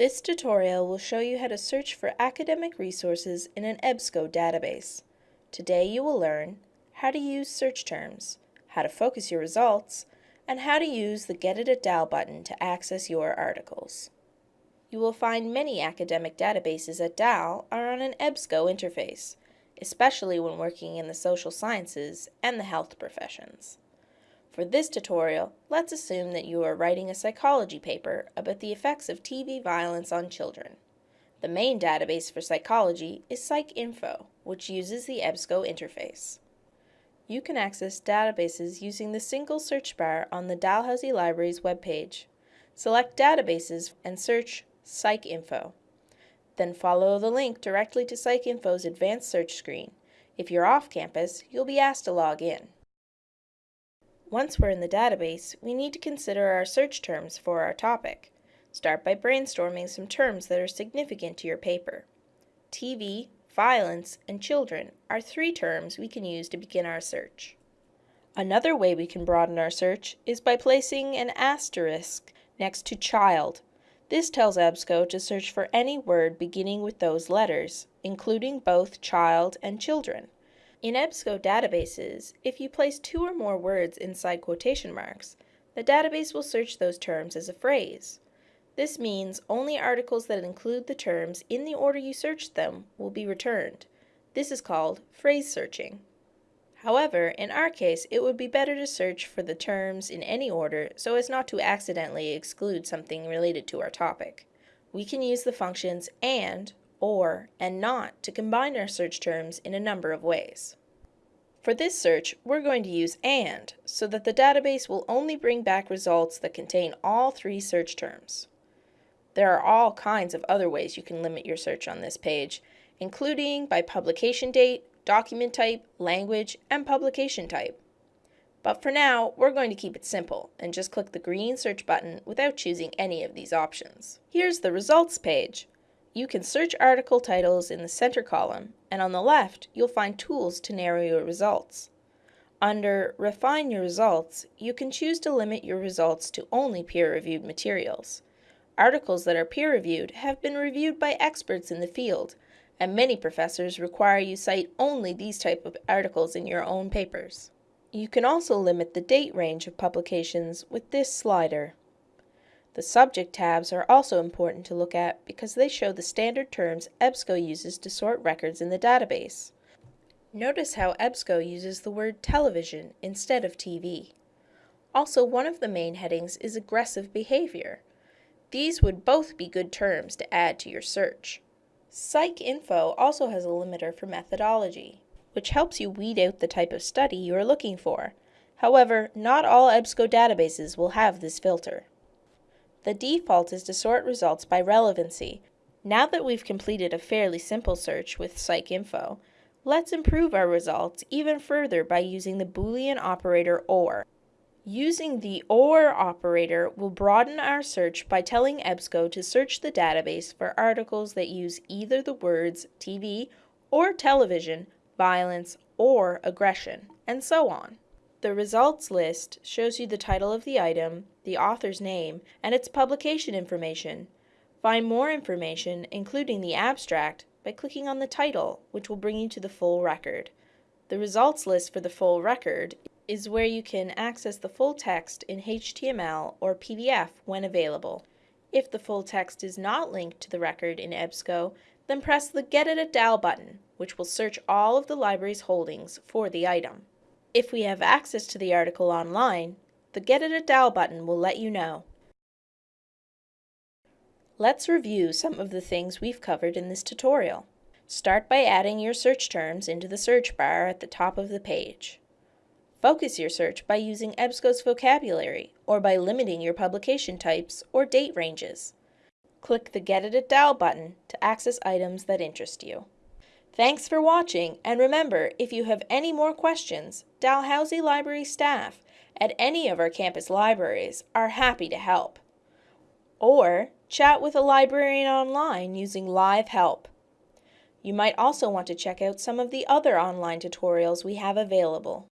This tutorial will show you how to search for academic resources in an EBSCO database. Today you will learn how to use search terms, how to focus your results, and how to use the Get It at DAL button to access your articles. You will find many academic databases at DAL are on an EBSCO interface, especially when working in the social sciences and the health professions. For this tutorial, let's assume that you are writing a psychology paper about the effects of TV violence on children. The main database for psychology is PsycInfo, which uses the EBSCO interface. You can access databases using the single search bar on the Dalhousie Library's webpage. Select Databases and search PsycInfo. Then follow the link directly to PsycInfo's advanced search screen. If you're off campus, you'll be asked to log in. Once we're in the database, we need to consider our search terms for our topic. Start by brainstorming some terms that are significant to your paper. TV, violence, and children are three terms we can use to begin our search. Another way we can broaden our search is by placing an asterisk next to child. This tells EBSCO to search for any word beginning with those letters, including both child and children. In EBSCO databases, if you place two or more words inside quotation marks, the database will search those terms as a phrase. This means only articles that include the terms in the order you searched them will be returned. This is called phrase searching. However, in our case, it would be better to search for the terms in any order so as not to accidentally exclude something related to our topic. We can use the functions AND, or, and not to combine our search terms in a number of ways. For this search, we're going to use AND so that the database will only bring back results that contain all three search terms. There are all kinds of other ways you can limit your search on this page, including by publication date, document type, language, and publication type. But for now, we're going to keep it simple and just click the green search button without choosing any of these options. Here's the results page. You can search article titles in the center column, and on the left, you'll find tools to narrow your results. Under Refine Your Results, you can choose to limit your results to only peer-reviewed materials. Articles that are peer-reviewed have been reviewed by experts in the field, and many professors require you cite only these type of articles in your own papers. You can also limit the date range of publications with this slider. The subject tabs are also important to look at because they show the standard terms EBSCO uses to sort records in the database. Notice how EBSCO uses the word television instead of TV. Also, one of the main headings is aggressive behavior. These would both be good terms to add to your search. PsycInfo also has a limiter for methodology, which helps you weed out the type of study you are looking for. However, not all EBSCO databases will have this filter. The default is to sort results by relevancy. Now that we've completed a fairly simple search with PsycInfo, let's improve our results even further by using the Boolean operator OR. Using the OR operator will broaden our search by telling EBSCO to search the database for articles that use either the words TV or television, violence, or aggression, and so on. The results list shows you the title of the item, the author's name, and its publication information. Find more information, including the abstract, by clicking on the title, which will bring you to the full record. The results list for the full record is where you can access the full text in HTML or PDF when available. If the full text is not linked to the record in EBSCO, then press the Get It at DAL button, which will search all of the library's holdings for the item. If we have access to the article online, the Get It at DAL button will let you know. Let's review some of the things we've covered in this tutorial. Start by adding your search terms into the search bar at the top of the page. Focus your search by using EBSCO's vocabulary or by limiting your publication types or date ranges. Click the Get It at DAL button to access items that interest you. Thanks for watching, and remember, if you have any more questions, Dalhousie Library staff at any of our campus libraries are happy to help. Or chat with a librarian online using Live Help. You might also want to check out some of the other online tutorials we have available.